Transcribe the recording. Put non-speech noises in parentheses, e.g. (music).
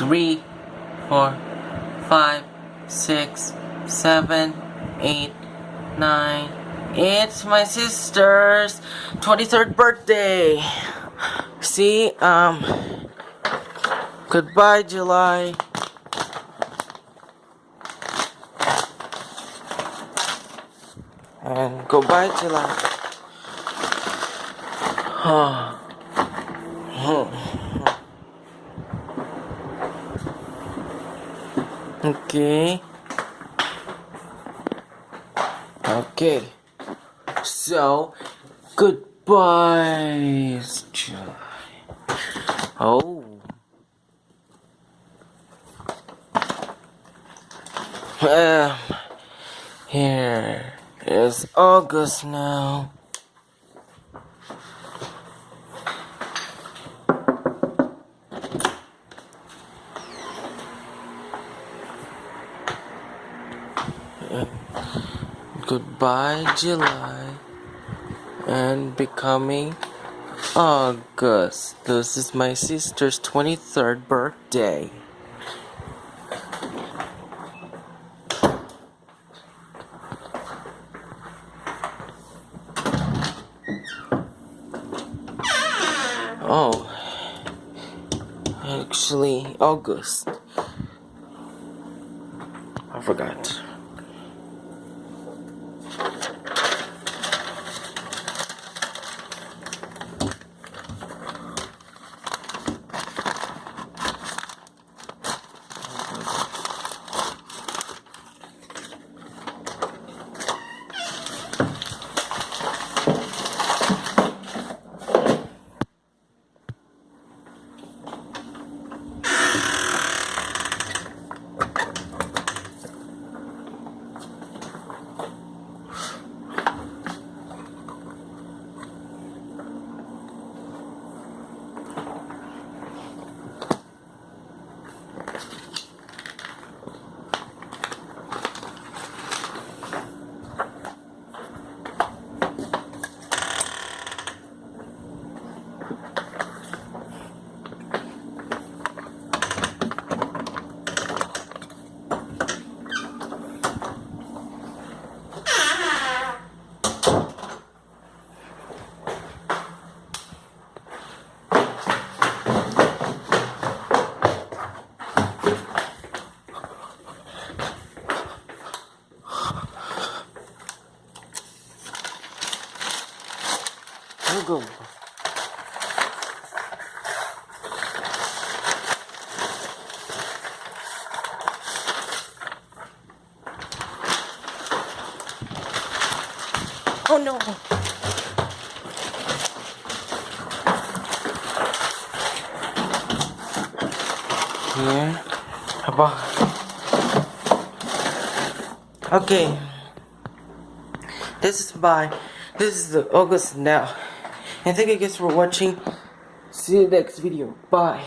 three, four, five, six, seven, eight, nine. It's my sister's 23rd birthday. See, um, goodbye, July. And goodbye, July. (sighs) okay. Okay. So, goodbye. Oh. Um, here is August now. Goodbye, July, and becoming August. This is my sister's 23rd birthday. Oh, actually, August. I forgot. Thank (laughs) you. 지금 Oh no! Here. Apa? Okay. This is bye. This is the August now. And thank you guys for watching. See you next video. Bye.